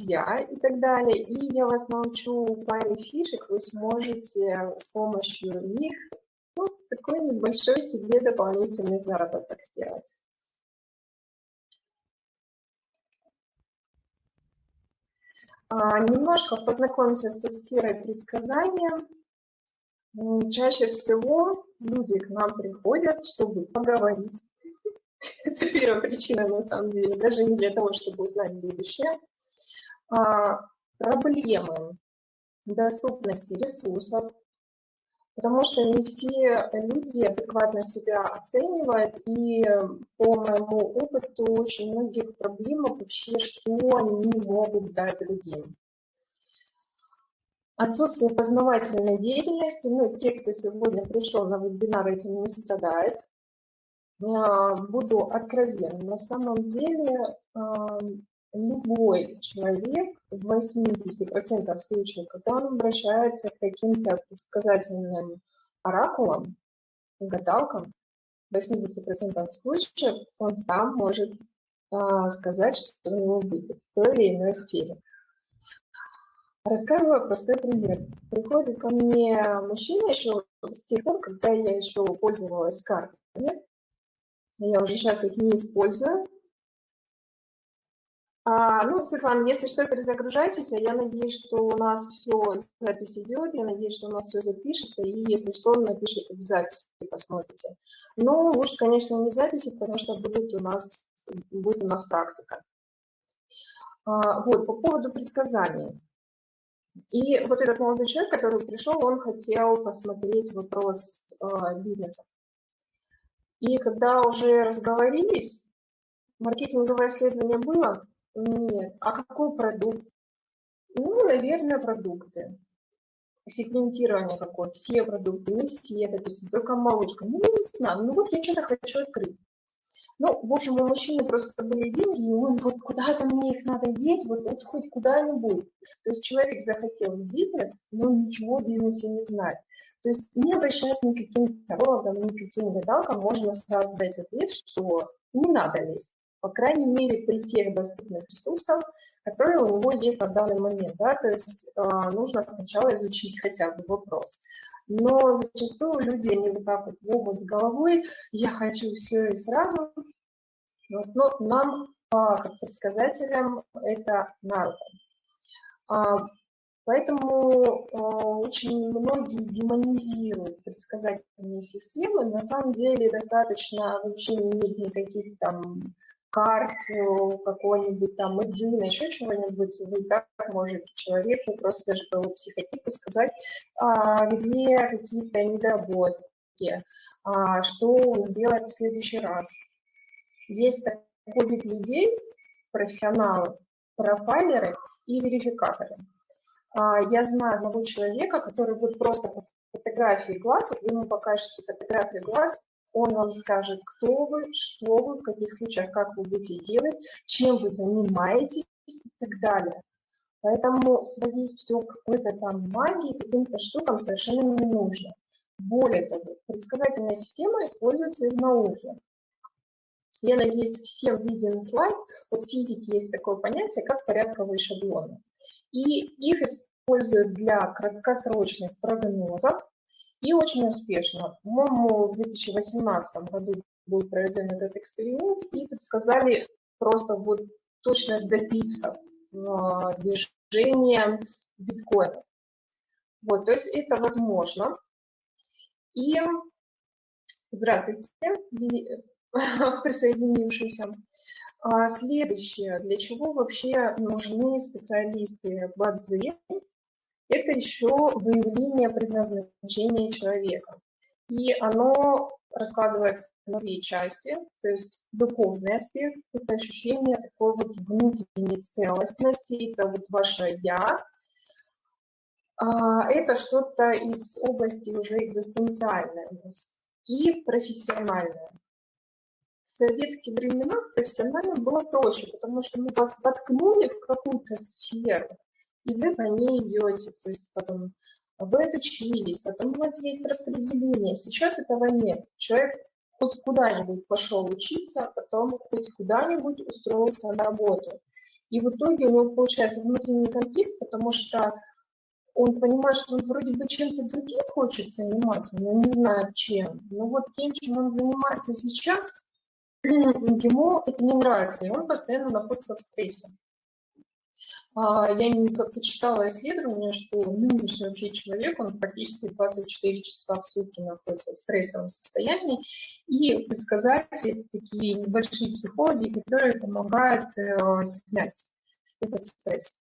друзья и так далее. И я вас научу паре фишек, вы сможете с помощью них ну, такой небольшой себе дополнительный заработок сделать. А, немножко познакомимся со сферой предсказания. Чаще всего люди к нам приходят, чтобы поговорить. Это первая причина, на самом деле, даже не для того, чтобы узнать будущее. А, проблемы доступности ресурсов, потому что не все люди адекватно себя оценивают, и по моему опыту очень многих проблем вообще, что они могут дать другим. Отсутствие познавательной деятельности, ну, те, кто сегодня пришел на вебинар, этим не страдает. А, буду откровенна, на самом деле любой человек в 80% случаев, когда он обращается к каким-то предсказательным оракулам, гадалкам, в 80% случаев он сам может а, сказать, что у него будет в той или иной сфере. Рассказываю простой пример. Приходит ко мне мужчина еще с тех пор, когда я еще пользовалась картами. Я уже сейчас их не использую, а, ну, Светлана, если что, перезагружайтесь, а я надеюсь, что у нас все, запись идет, я надеюсь, что у нас все запишется, и если что, напишите в записи, посмотрите. Но лучше, конечно, не в записи, потому что будет у нас, будет у нас практика. А, вот, по поводу предсказаний. И вот этот молодой человек, который пришел, он хотел посмотреть вопрос э, бизнеса. И когда уже разговорились, маркетинговое исследование было, нет. А какой продукт? Ну, наверное, продукты. Сегментирование какое? Все продукты, не все, допустим, только молочка. Ну, не знаю, ну вот я что-то хочу открыть. Ну, в общем, у мужчины просто были деньги, и он вот куда-то мне их надо деть, вот, вот хоть куда-нибудь. То есть человек захотел бизнес, но ничего в бизнесе не знает. То есть не обращаясь ни к каким тарологам, ни к каким гадалкам, можно сразу дать ответ, что не надо лезть по крайней мере, при тех доступных ресурсах, которые у него есть на данный момент. Да? То есть э, нужно сначала изучить хотя бы вопрос. Но зачастую люди, они вот так вот в область с головой, я хочу все и сразу. Вот, но нам, э, как предсказателям, это на руку. А, поэтому э, очень многие демонизируют предсказательные системы. На самом деле достаточно вообще не иметь никаких там карт, э, какой-нибудь там Эдзина, еще чего-нибудь, вы так можете человеку просто по психотипу сказать, а, где какие-то недоработки, а, что сделать в следующий раз. Есть такой вид людей, профессионалы, профайлеры и верификаторы. А, я знаю одного человека, который вот просто по фотографии глаз, вот вы ему покажете фотографию глаз, он вам скажет, кто вы, что вы, в каких случаях, как вы будете делать, чем вы занимаетесь и так далее. Поэтому сводить все к какой-то там магии, каким-то штукам совершенно не нужно. Более того, предсказательная система используется и в науке. Я надеюсь, всем виден слайд. Вот в физике есть такое понятие, как порядковые шаблоны. И их используют для краткосрочных прогнозов, и очень успешно. По-моему, в 2018 году был проведен этот эксперимент и предсказали просто вот точность до пипсов а, движения биткоина. Вот, то есть это возможно. И здравствуйте, присоединившимся. А, следующее, для чего вообще нужны специалисты БАДЗы это еще выявление предназначения человека. И оно раскладывается на две части, то есть духовный аспект, это ощущение такой вот внутренней целостности, это вот ваше «я», а, это что-то из области уже экзистенциальной и профессиональное. В советские времена с профессиональным было проще, потому что мы вас воткнули в какую-то сферу, и вы по ней идете, то есть потом вы отучились, потом у вас есть распределение. Сейчас этого нет. Человек хоть куда-нибудь пошел учиться, а потом хоть куда-нибудь устроился на работу. И в итоге у него получается внутренний конфликт, потому что он понимает, что он вроде бы чем-то другим хочет заниматься, но не знает чем. Но вот тем, чем он занимается сейчас, ему это не нравится, и он постоянно находится в стрессе. А, я как-то читала исследование, что нынешний вообще человек, он практически 24 часа в сутки находится в стрессовом состоянии, и предсказатели – это такие небольшие психологи, которые помогают э, снять этот стресс.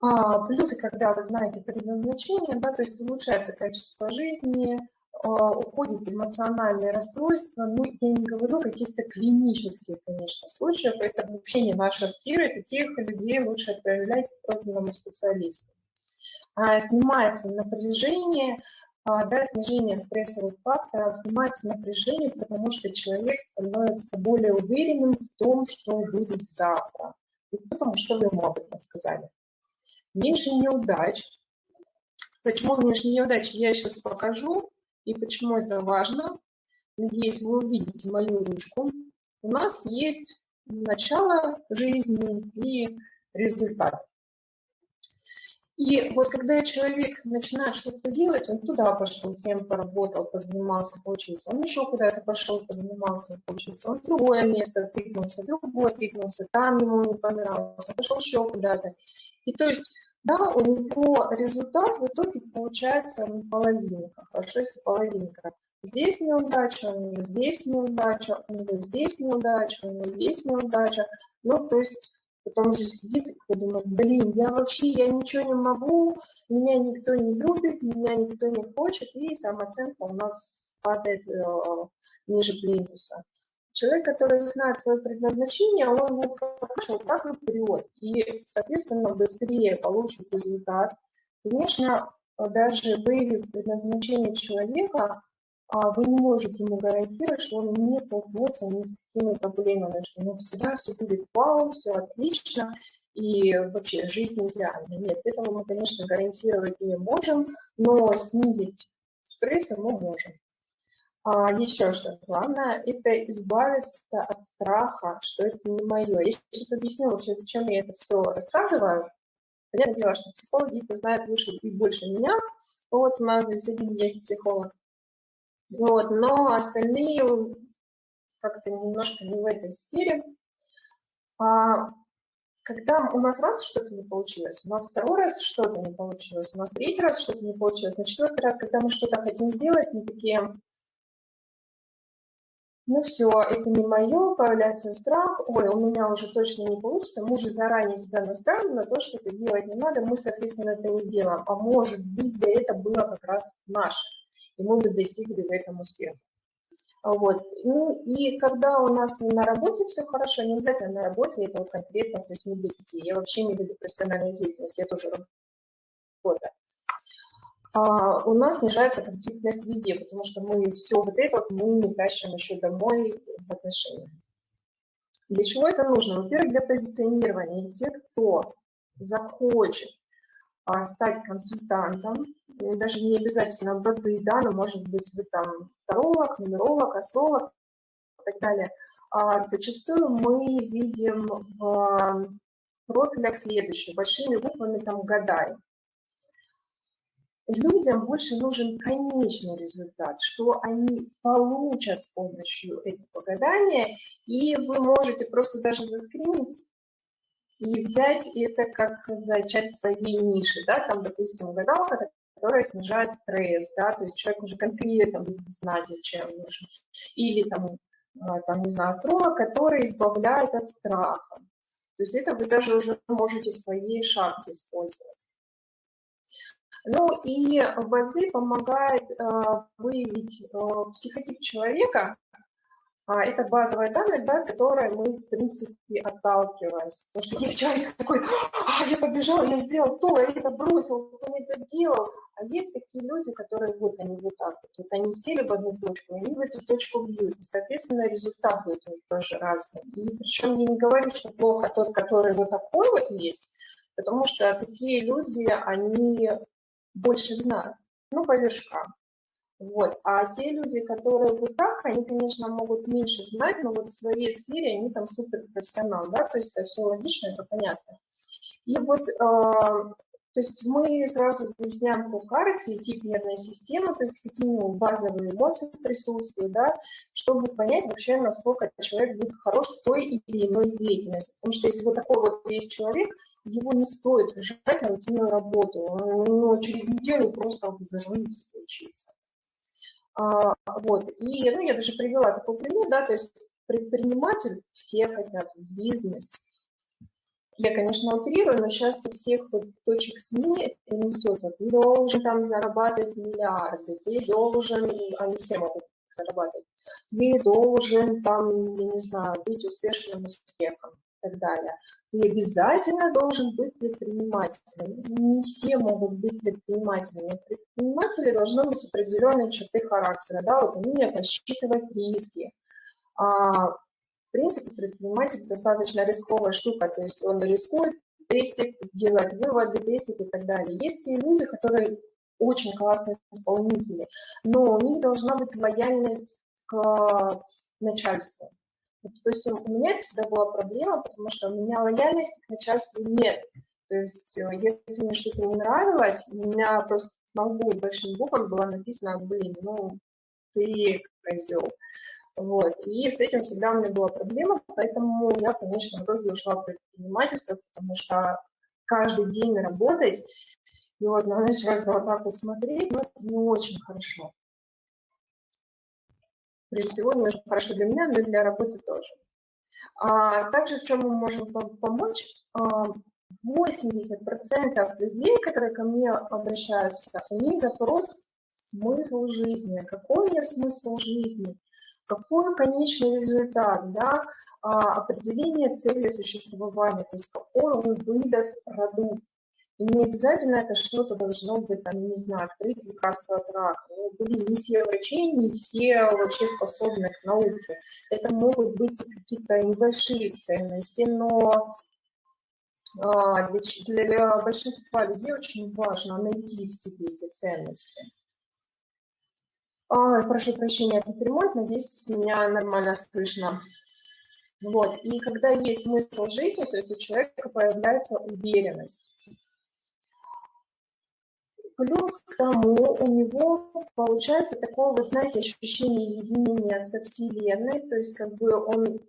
А, плюсы, когда вы знаете предназначение, да, то есть улучшается качество жизни, а, уходит эмоциональное расстройство, ну, я не говорю каких-то клинических, конечно, случаев, это вообще не наша сфера, таких людей лучше отправлять к профильному специалисту. А, снимается напряжение, а, да, снижение стрессовых факторов, снимается напряжение, потому что человек становится более уверенным в том, что будет завтра, и потому что вы ему об этом сказали. Меньше неудач. Почему меньше неудач, я сейчас покажу. И почему это важно? Надеюсь, вы увидите мою ручку. У нас есть начало жизни и результат. И вот когда человек начинает что-то делать, он туда пошел, тем поработал, позанимался, поучился, он еще куда-то пошел, позанимался, поучился, он в другое место тыкнулся, другое тыкнулся, там ему не понравилось, он пошел еще куда-то. И то есть да, у него результат в итоге получается половинка, хорошо, если половинка. Здесь неудача, у него здесь неудача, у него здесь неудача, у него здесь неудача. Ну, то есть потом же сидит и думает, блин, я вообще, я ничего не могу, меня никто не любит, меня никто не хочет, и самооценка у нас падает э, ниже плинтуса человек, который знает свое предназначение, он вот как так и вперед, и, соответственно, быстрее получит результат. Конечно, даже выявив предназначение человека, а, вы не можете ему гарантировать, что он не столкнется ни с какими проблемами, что ну, всегда все будет вау, все отлично, и вообще жизнь идеальна. Нет, этого мы, конечно, гарантировать не можем, но снизить стресс мы можем. А, еще что главное, это избавиться от страха, что это не мое. Я сейчас объясню вообще, зачем я это все рассказываю. Понятное дело, что психологи это знают выше и больше меня. Вот у нас здесь один есть психолог. Вот, но остальные как-то немножко не в этой сфере. А, когда у нас раз что-то не получилось, у нас второй раз что-то не получилось, у нас третий раз что-то не получилось, на четвертый раз, когда мы что-то хотим сделать, мы такие, ну все, это не мое, появляется страх, ой, у меня уже точно не получится, мы уже заранее себя настраиваем на то, что это делать не надо, мы, соответственно, это не делаем. А может быть, да это было как раз наше, и мы бы достигли в этом успеха. Вот. Ну и когда у нас на работе все хорошо, не обязательно на работе, это вот конкретно с 8 до 5. Я вообще не веду профессиональную деятельность, я тоже работаю. А, у нас снижается конфликтность везде, потому что мы все вот это мы не тащим еще домой в отношениях. Для чего это нужно? Во-первых, для позиционирования. И те, кто захочет а, стать консультантом, даже не обязательно бадзи, да, но может быть вы там таролог, нумеролог, астролог и так далее. А зачастую мы видим в профилях следующее, большими буквами там гадаем людям больше нужен конечный результат, что они получат с помощью этого гадания, и вы можете просто даже заскринить и взять это как за часть своей ниши, да, там, допустим, гадалка, которая снижает стресс, да, то есть человек уже конкретно будет знать, зачем нужен, или там, а, там, не знаю, астролог, который избавляет от страха. То есть это вы даже уже можете в своей шапке использовать. Ну и ВДЗ помогает э, выявить э, психотип человека. А, это базовая данность, да, которой мы, в принципе, отталкиваемся. Потому что есть человек такой, а, я побежал, я сделал то, я это бросил, кто мне это делал. А есть такие люди, которые вот они вот так вот, вот они сели в одну точку, они в эту точку бьют. И, соответственно, результат будет у них тоже разный. И причем я не говорю, что плохо тот, который вот такой вот есть, потому что такие люди, они больше знают, ну, по вершкам. Вот. А те люди, которые вот так, они, конечно, могут меньше знать, но вот в своей сфере они там суперпрофессионал, да, то есть это все логично, это понятно. И вот э, то есть мы сразу выясняем по карте тип нервной системы, то есть какие у него базовые эмоции присутствуют, да, чтобы понять вообще, насколько человек будет хорош в той или иной деятельности. Потому что если вот такой вот есть человек, его не стоит сажать на рутинную работу. Но через неделю просто взрыв случится. А, вот. И ну, я даже привела такой пример, да, то есть предприниматель, все хотят в бизнес, я, конечно, утрирую, но сейчас со всех вот точек СМИ это несется. Ты должен там зарабатывать миллиарды, ты должен, они все могут зарабатывать, ты должен там, я не знаю, быть успешным успехом и так далее. Ты обязательно должен быть предпринимателем. Не все могут быть предпринимателями. Предприниматели должны быть определенные черты характера, да, вот умение просчитывать риски, а, принципе, предприниматель достаточно рисковая штука, то есть он рискует, тестит, делает выводы, тестит и так далее. Есть и люди, которые очень классные исполнители, но у них должна быть лояльность к начальству. То есть у меня это всегда была проблема, потому что у меня лояльности к начальству нет. То есть э, если мне что-то не нравилось, у меня просто на лбу большим буквами было написано, блин, ну ты козел. Вот. И с этим всегда у меня была проблема, поэтому я, конечно, в итоге ушла в предпринимательство, потому что каждый день работать, и вот на начальство вот так вот смотреть, ну, это не очень хорошо. Прежде всего, немножко хорошо для меня, но и для работы тоже. А также в чем мы можем помочь? 80% а, людей, которые ко мне обращаются, у них запрос смысл жизни. Какой у меня смысл жизни? Какой конечный результат, да, а, определение цели существования, то есть какой он выдаст продукт. И не обязательно это что-то должно быть, там, не знаю, открыть лекарство от рака. Ну, блин, не все врачи, не все вообще способны к науке. Это могут быть какие-то небольшие ценности, но а, для, для большинства людей очень важно найти в себе эти ценности. Ой, прошу прощения, этот ремонт, надеюсь, меня нормально слышно. Вот, и когда есть смысл жизни, то есть у человека появляется уверенность. Плюс к тому у него получается такое, вот, знаете, ощущение единения со Вселенной, то есть как бы он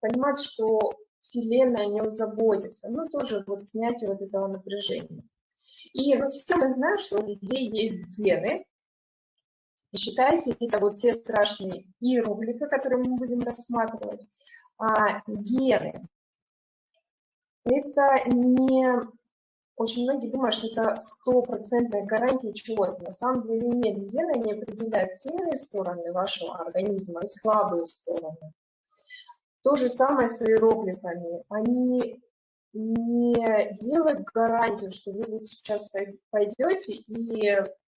понимает, что Вселенная о нем заботится, ну тоже вот снятие вот этого напряжения. И все мы знаем, что у людей есть гены, Считайте, это вот те страшные иероглифы, которые мы будем рассматривать. А, гены. Это не... Очень многие думают, что это стопроцентная гарантия чего-то. На самом деле нет. Гены не определяют сильные стороны вашего организма и слабые стороны. То же самое с иероглифами. Они не делают гарантию, что вы вот сейчас пойдете и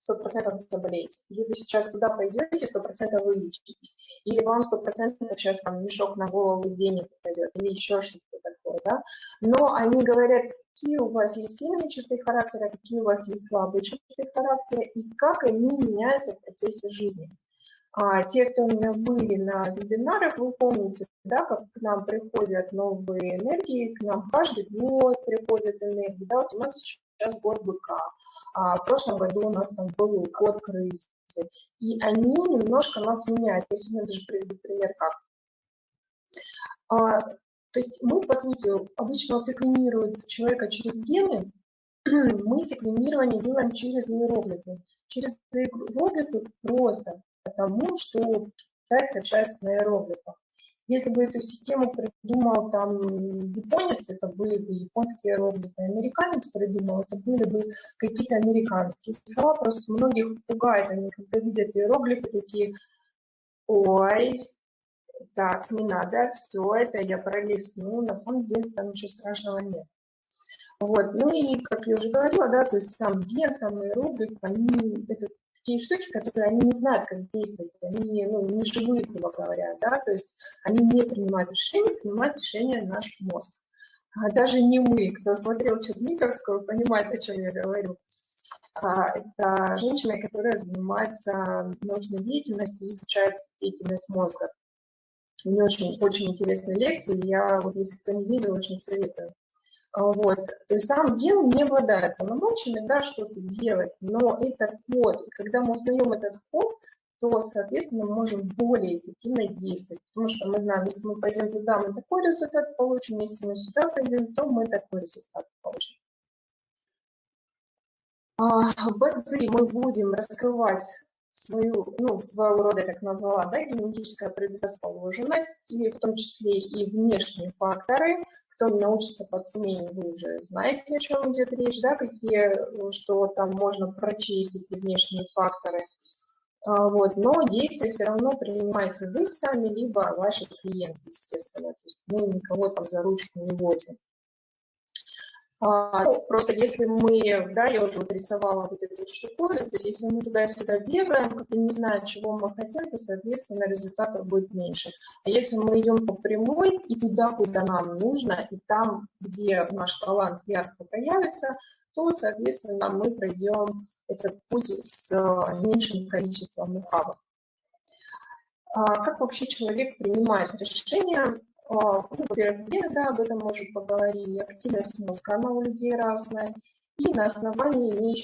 100% заболеете. Или вы сейчас туда пойдете, 100% вылечитесь. Или вам 100% сейчас там мешок на голову денег пойдет, или еще что-то такое, да. Но они говорят, какие у вас есть сильные черты характера, какие у вас есть слабые черты характера, и как они меняются в процессе жизни. А те, кто у меня были на вебинарах, вы помните, да, как к нам приходят новые энергии, к нам каждый год приходят энергии. Да, вот у нас сейчас год быка. А в прошлом году у нас там был год крысы. И они немножко нас меняют. Я сегодня даже приведу пример как. А, то есть мы, по сути, обычно секвенируют человека через гены, мы секвенирование делаем через иероглифы. Через иероглифы просто потому, что китайцы общаются на иероглифах. Если бы эту систему придумал там японец, это были бы японские иероглифы, американец придумал, это были бы какие-то американские слова. Просто многих пугает, они когда видят иероглифы, такие, ой, так, не надо, все это я пролистну, на самом деле там ничего страшного нет. Вот. Ну и, как я уже говорила, да, то есть сам ген, сам иероглиф, они, это такие штуки, которые они не знают, как действовать, они ну, не живые, грубо говоря, да, то есть они не принимают решения, принимает решения наш мозг. А даже не мы, кто смотрел Черниковскую, понимает, о чем я говорю. А, это женщина, которая занимается научной деятельностью, изучает деятельность мозга. У нее очень, очень интересные лекции, я вот если кто не видел, очень советую. А, вот. То есть сам ген не обладает полномочиями да, что-то делать, но это код. И когда мы узнаем этот код, то, соответственно, мы можем более эффективно действовать. Потому что мы знаем, если мы пойдем туда, мы такой результат получим, если мы сюда пойдем, то мы такой результат получим. А, в мы будем раскрывать свою, ну, своего рода, так назвала, да, генетическая предрасположенность, и в том числе и внешние факторы. Кто научится под сумением, вы уже знаете, о чем идет речь, да, какие, что там можно прочесть эти внешние факторы. А, вот, но действие все равно принимаете вы сами, либо ваши клиенты, естественно. То есть мы никого там за ручку не водим. А, ну, просто если мы, да, я уже вот рисовала вот эту штуковину, то есть если мы туда-сюда бегаем, как не зная, чего мы хотим, то, соответственно, результатов будет меньше. А если мы идем по прямой и туда, куда нам нужно, и там, где наш талант ярко появится, то, соответственно, мы пройдем этот путь с э, меньшим количеством ухабов. А как вообще человек принимает решения? Ну, во-первых, где, да, об этом мы уже поговорили, активность мозга, она у людей разная, и на основании имеющихся